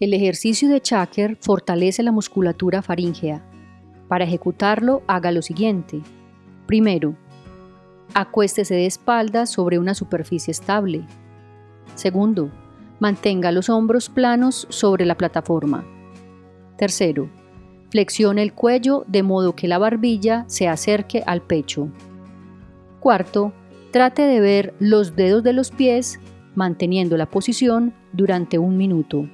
El ejercicio de Chaker fortalece la musculatura faríngea. Para ejecutarlo, haga lo siguiente. Primero, acuéstese de espaldas sobre una superficie estable. Segundo, mantenga los hombros planos sobre la plataforma. Tercero, flexione el cuello de modo que la barbilla se acerque al pecho. Cuarto, trate de ver los dedos de los pies manteniendo la posición durante un minuto.